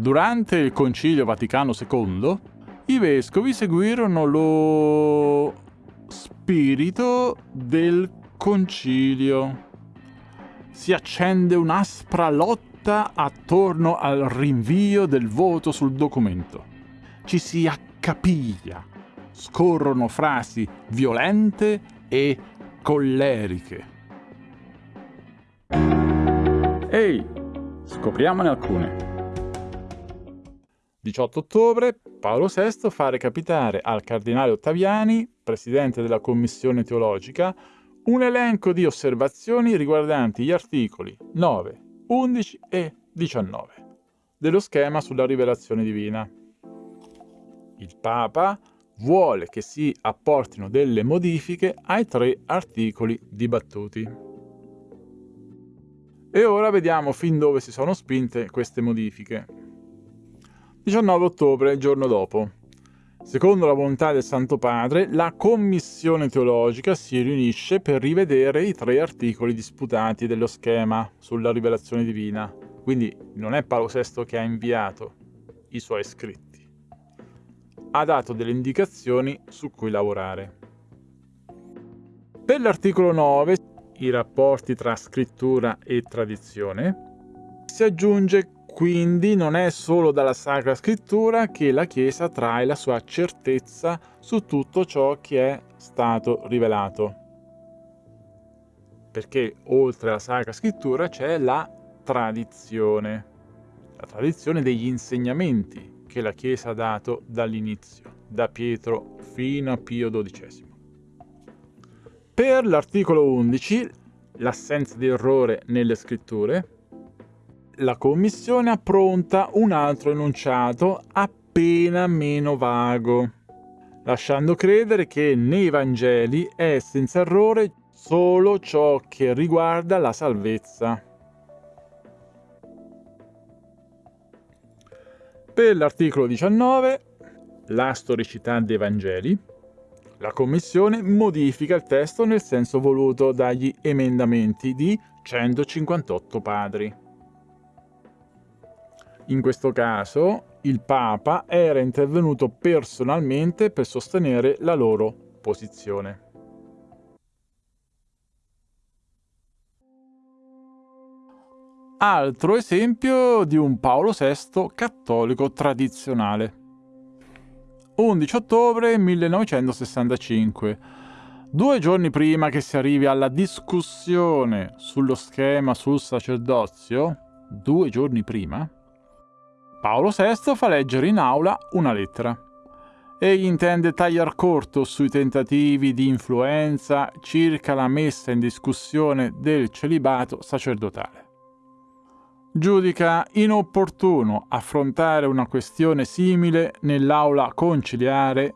Durante il Concilio Vaticano II, i vescovi seguirono lo spirito del concilio. Si accende un'aspra lotta attorno al rinvio del voto sul documento. Ci si accapiglia, scorrono frasi violente e colleriche. Ehi, scopriamone alcune. 18 ottobre, Paolo VI fa recapitare al cardinale Ottaviani, presidente della Commissione teologica, un elenco di osservazioni riguardanti gli articoli 9, 11 e 19 dello schema sulla rivelazione divina. Il Papa vuole che si apportino delle modifiche ai tre articoli dibattuti. E ora vediamo fin dove si sono spinte queste modifiche. 19 ottobre, il giorno dopo. Secondo la volontà del Santo Padre, la Commissione teologica si riunisce per rivedere i tre articoli disputati dello schema sulla rivelazione divina. Quindi non è Paolo VI che ha inviato i suoi scritti. Ha dato delle indicazioni su cui lavorare. Per l'articolo 9, i rapporti tra scrittura e tradizione, si aggiunge quindi non è solo dalla Sacra Scrittura che la Chiesa trae la sua certezza su tutto ciò che è stato rivelato. Perché oltre alla Sacra Scrittura c'è la tradizione, la tradizione degli insegnamenti che la Chiesa ha dato dall'inizio, da Pietro fino a Pio XII. Per l'articolo 11, l'assenza di errore nelle scritture, la Commissione appronta un altro enunciato appena meno vago, lasciando credere che nei Vangeli è senza errore solo ciò che riguarda la salvezza. Per l'articolo 19, la storicità dei Vangeli, la Commissione modifica il testo nel senso voluto dagli emendamenti di 158 padri. In questo caso il Papa era intervenuto personalmente per sostenere la loro posizione. Altro esempio di un Paolo VI cattolico tradizionale. 11 ottobre 1965. Due giorni prima che si arrivi alla discussione sullo schema sul sacerdozio, due giorni prima, Paolo VI fa leggere in aula una lettera. Egli intende tagliar corto sui tentativi di influenza circa la messa in discussione del celibato sacerdotale. Giudica inopportuno affrontare una questione simile nell'aula conciliare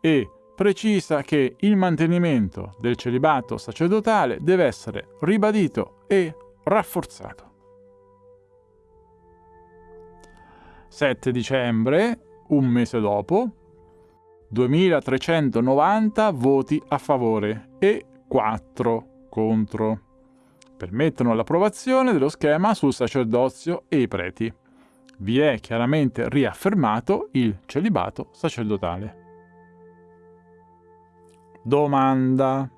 e precisa che il mantenimento del celibato sacerdotale deve essere ribadito e rafforzato. 7 dicembre, un mese dopo, 2390 voti a favore e 4 contro. Permettono l'approvazione dello schema sul sacerdozio e i preti. Vi è chiaramente riaffermato il celibato sacerdotale. Domanda.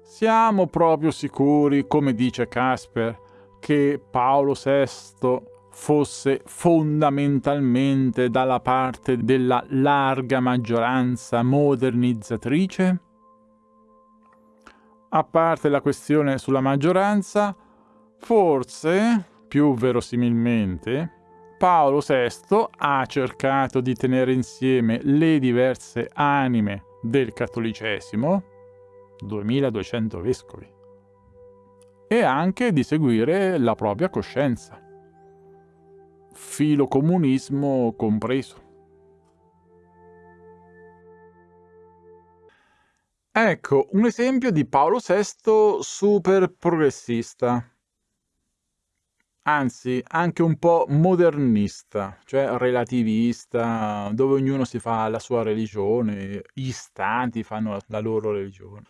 Siamo proprio sicuri, come dice Casper, che Paolo VI fosse fondamentalmente dalla parte della larga maggioranza modernizzatrice? A parte la questione sulla maggioranza, forse, più verosimilmente, Paolo VI ha cercato di tenere insieme le diverse anime del cattolicesimo, 2200 vescovi, e anche di seguire la propria coscienza filocomunismo compreso. Ecco, un esempio di Paolo VI super progressista. Anzi, anche un po' modernista, cioè relativista, dove ognuno si fa la sua religione, gli stati fanno la loro religione.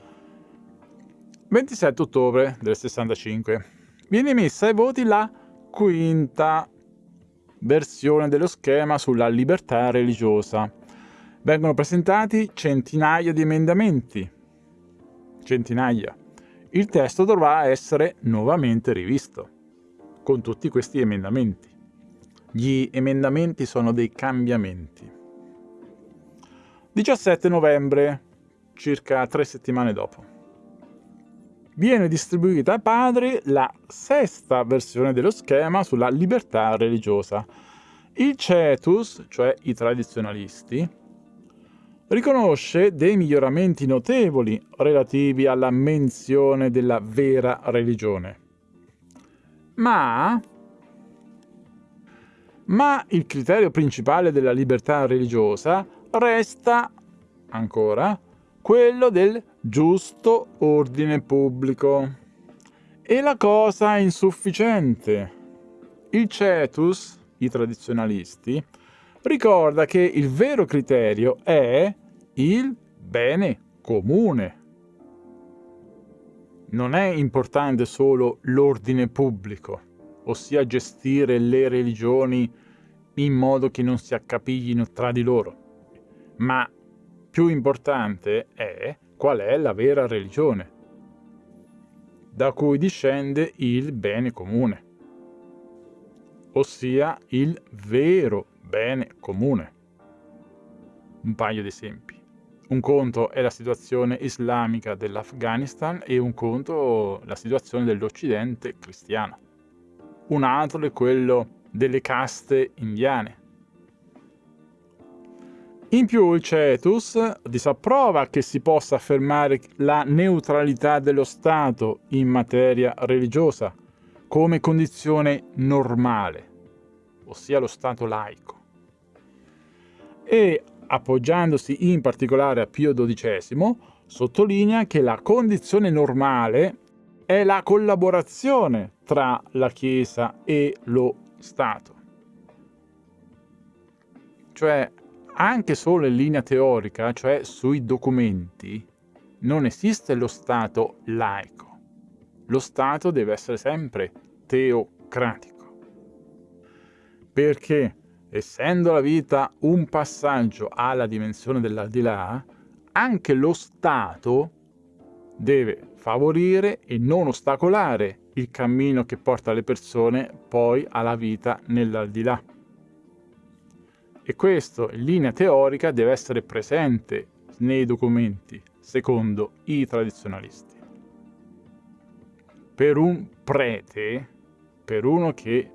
27 ottobre del 65. Viene messa ai voti la quinta versione dello schema sulla libertà religiosa. Vengono presentati centinaia di emendamenti. Centinaia. Il testo dovrà essere nuovamente rivisto con tutti questi emendamenti. Gli emendamenti sono dei cambiamenti. 17 novembre, circa tre settimane dopo viene distribuita ai padri la sesta versione dello schema sulla libertà religiosa. Il Cetus, cioè i tradizionalisti, riconosce dei miglioramenti notevoli relativi alla menzione della vera religione. Ma, ma il criterio principale della libertà religiosa resta, ancora, quello del giusto ordine pubblico. E la cosa è insufficiente. Il Cetus, i tradizionalisti, ricorda che il vero criterio è il bene comune. Non è importante solo l'ordine pubblico, ossia gestire le religioni in modo che non si accapiglino tra di loro, ma più importante è qual è la vera religione, da cui discende il bene comune, ossia il vero bene comune. Un paio di esempi. Un conto è la situazione islamica dell'Afghanistan e un conto la situazione dell'Occidente cristiano. Un altro è quello delle caste indiane in più il Cetus disapprova che si possa affermare la neutralità dello Stato in materia religiosa come condizione normale, ossia lo Stato laico. E, appoggiandosi in particolare a Pio XII, sottolinea che la condizione normale è la collaborazione tra la Chiesa e lo Stato. Cioè, anche solo in linea teorica, cioè sui documenti, non esiste lo Stato laico. Lo Stato deve essere sempre teocratico. Perché, essendo la vita un passaggio alla dimensione dell'aldilà, anche lo Stato deve favorire e non ostacolare il cammino che porta le persone poi alla vita nell'aldilà e questo in linea teorica deve essere presente nei documenti, secondo i tradizionalisti. Per un prete, per uno che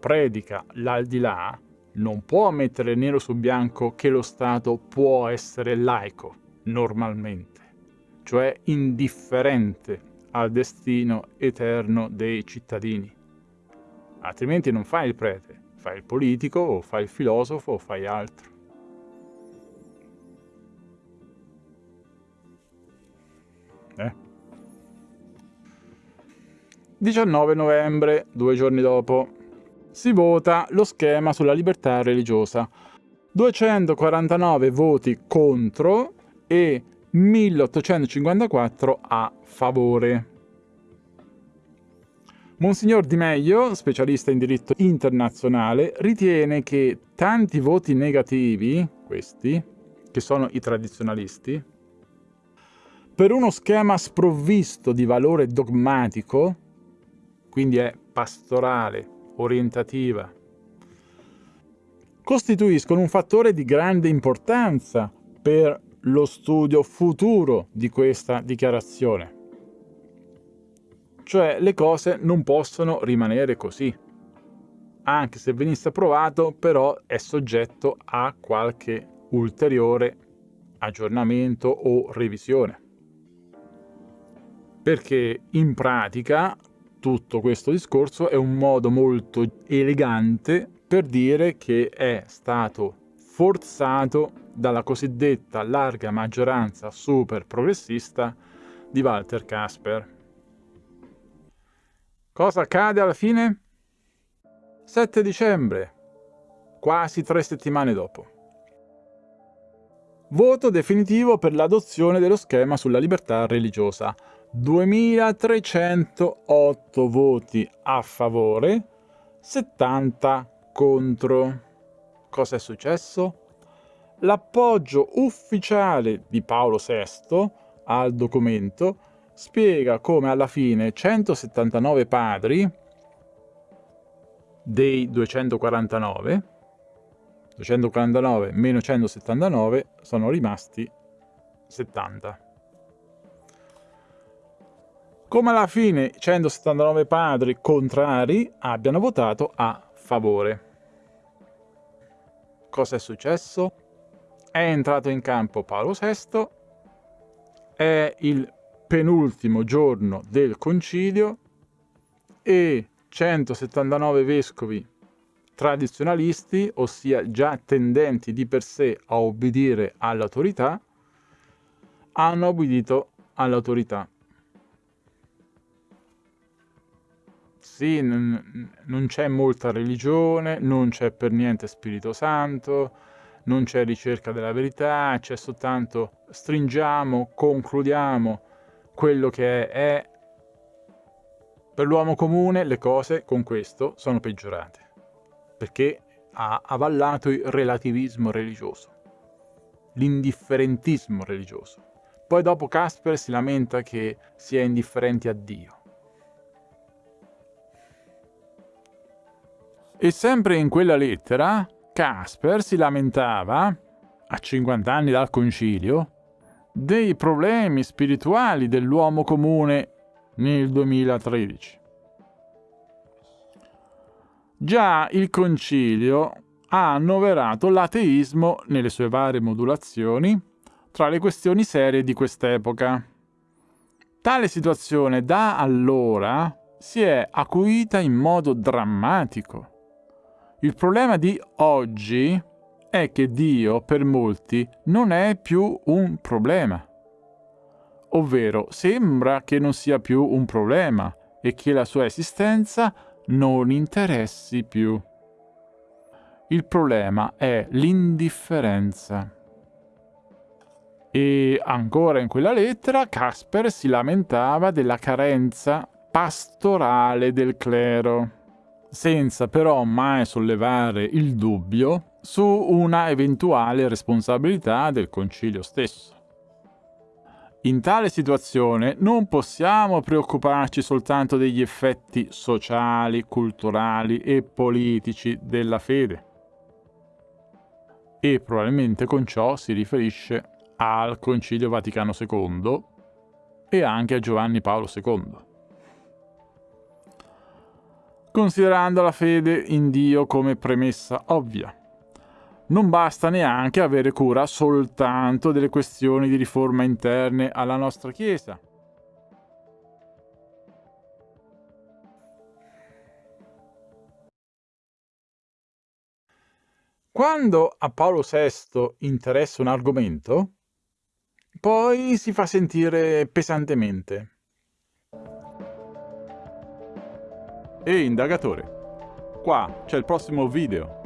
predica l'aldilà, non può mettere nero su bianco che lo Stato può essere laico, normalmente, cioè indifferente al destino eterno dei cittadini. Altrimenti non fa il prete, fai il politico o fai il filosofo o fai altro. Eh. 19 novembre, due giorni dopo, si vota lo schema sulla libertà religiosa. 249 voti contro e 1854 a favore. Monsignor Di Meglio, specialista in diritto internazionale, ritiene che tanti voti negativi, questi, che sono i tradizionalisti, per uno schema sprovvisto di valore dogmatico, quindi è pastorale, orientativa, costituiscono un fattore di grande importanza per lo studio futuro di questa dichiarazione. Cioè le cose non possono rimanere così. Anche se venisse approvato, però è soggetto a qualche ulteriore aggiornamento o revisione. Perché in pratica tutto questo discorso è un modo molto elegante per dire che è stato forzato dalla cosiddetta larga maggioranza super progressista di Walter Casper. Cosa accade alla fine? 7 dicembre, quasi tre settimane dopo. Voto definitivo per l'adozione dello schema sulla libertà religiosa. 2308 voti a favore, 70 contro. Cosa è successo? L'appoggio ufficiale di Paolo VI al documento spiega come alla fine 179 padri dei 249 249 meno 179 sono rimasti 70 come alla fine 179 padri contrari abbiano votato a favore. Cosa è successo? È entrato in campo Paolo VI, è il penultimo giorno del concilio e 179 vescovi tradizionalisti, ossia già tendenti di per sé a obbedire all'autorità, hanno obbedito all'autorità. Sì, non c'è molta religione, non c'è per niente Spirito Santo, non c'è ricerca della verità, c'è soltanto stringiamo, concludiamo quello che è. Per l'uomo comune le cose con questo sono peggiorate, perché ha avallato il relativismo religioso, l'indifferentismo religioso. Poi dopo Casper si lamenta che si è indifferenti a Dio. E sempre in quella lettera, Casper si lamentava, a 50 anni dal concilio, dei problemi spirituali dell'uomo comune nel 2013. Già il concilio ha annoverato l'ateismo nelle sue varie modulazioni tra le questioni serie di quest'epoca. Tale situazione da allora si è acuita in modo drammatico il problema di oggi è che Dio per molti non è più un problema. Ovvero sembra che non sia più un problema e che la sua esistenza non interessi più. Il problema è l'indifferenza. E ancora in quella lettera Casper si lamentava della carenza pastorale del clero senza però mai sollevare il dubbio su una eventuale responsabilità del concilio stesso. In tale situazione non possiamo preoccuparci soltanto degli effetti sociali, culturali e politici della fede. E probabilmente con ciò si riferisce al Concilio Vaticano II e anche a Giovanni Paolo II considerando la fede in Dio come premessa ovvia. Non basta neanche avere cura soltanto delle questioni di riforma interne alla nostra Chiesa. Quando a Paolo VI interessa un argomento, poi si fa sentire pesantemente. Ehi indagatore, qua c'è il prossimo video.